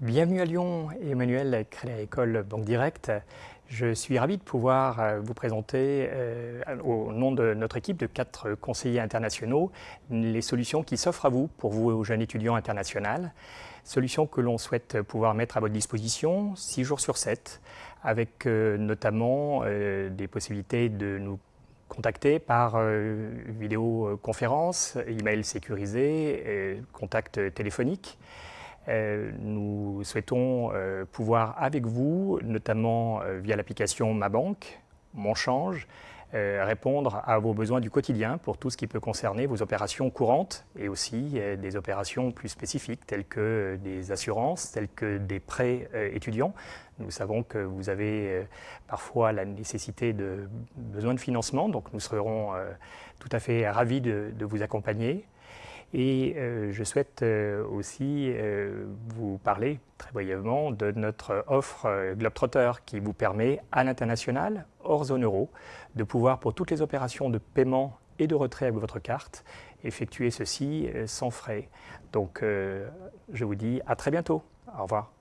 Bienvenue à Lyon, Emmanuel, Crédit École Banque Directe. Je suis ravi de pouvoir euh, vous présenter, euh, au nom de notre équipe de quatre conseillers internationaux, les solutions qui s'offrent à vous pour vous, jeunes étudiants internationaux. Solutions que l'on souhaite pouvoir mettre à votre disposition 6 jours sur 7, avec euh, notamment des possibilités de nous contacter par vidéoconférence, email sécurisé, contact téléphonique. Euh, nous souhaitons euh, pouvoir avec vous, notamment euh, via l'application Ma Banque, Mon Change, répondre à vos besoins du quotidien pour tout ce qui peut concerner vos opérations courantes et aussi des opérations plus spécifiques telles que des assurances, telles que des prêts étudiants. Nous savons que vous avez parfois la nécessité de besoin de financement, donc nous serons tout à fait ravis de vous accompagner. Et euh, je souhaite euh, aussi euh, vous parler très brièvement de notre offre Globetrotter qui vous permet à l'international, hors zone euro, de pouvoir pour toutes les opérations de paiement et de retrait avec votre carte, effectuer ceci sans frais. Donc je vous dis à très bientôt. Au revoir.